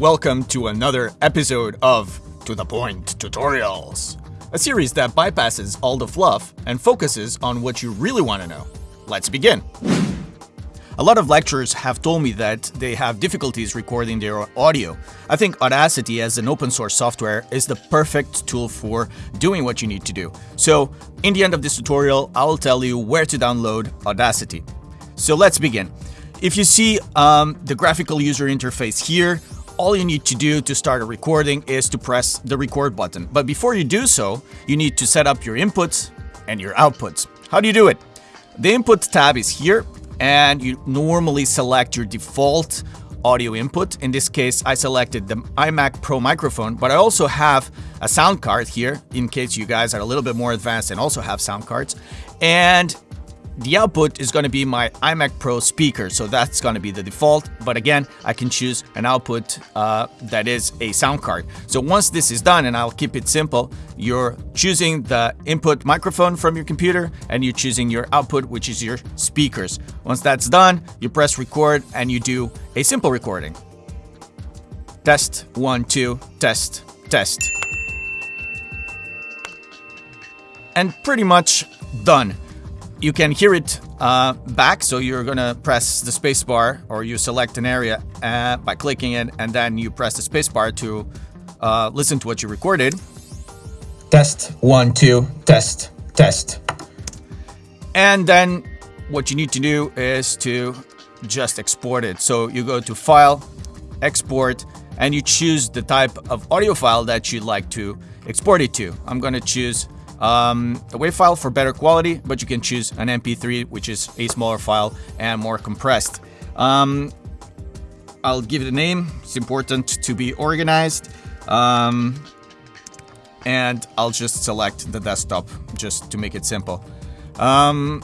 welcome to another episode of To The Point Tutorials, a series that bypasses all the fluff and focuses on what you really want to know. Let's begin. A lot of lecturers have told me that they have difficulties recording their audio. I think Audacity as an open source software is the perfect tool for doing what you need to do. So in the end of this tutorial, I will tell you where to download Audacity. So let's begin. If you see um, the graphical user interface here, all you need to do to start a recording is to press the record button. But before you do so, you need to set up your inputs and your outputs. How do you do it? The input tab is here and you normally select your default audio input. In this case, I selected the iMac Pro microphone, but I also have a sound card here in case you guys are a little bit more advanced and also have sound cards. And the output is going to be my iMac Pro speaker, so that's going to be the default. But again, I can choose an output uh, that is a sound card. So once this is done, and I'll keep it simple, you're choosing the input microphone from your computer and you're choosing your output, which is your speakers. Once that's done, you press record and you do a simple recording. Test, one, two, test, test. And pretty much done you can hear it uh, back. So you're gonna press the spacebar or you select an area uh, by clicking it and then you press the spacebar to uh, listen to what you recorded. Test, one, two, test, test. And then what you need to do is to just export it. So you go to File, Export, and you choose the type of audio file that you'd like to export it to. I'm gonna choose um, a WAV file for better quality, but you can choose an MP3, which is a smaller file and more compressed. Um, I'll give it a name. It's important to be organized. Um, and I'll just select the desktop just to make it simple. Um,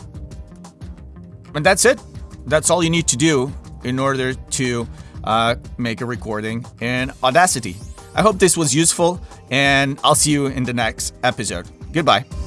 and that's it. That's all you need to do in order to uh, make a recording in Audacity. I hope this was useful, and I'll see you in the next episode. Goodbye.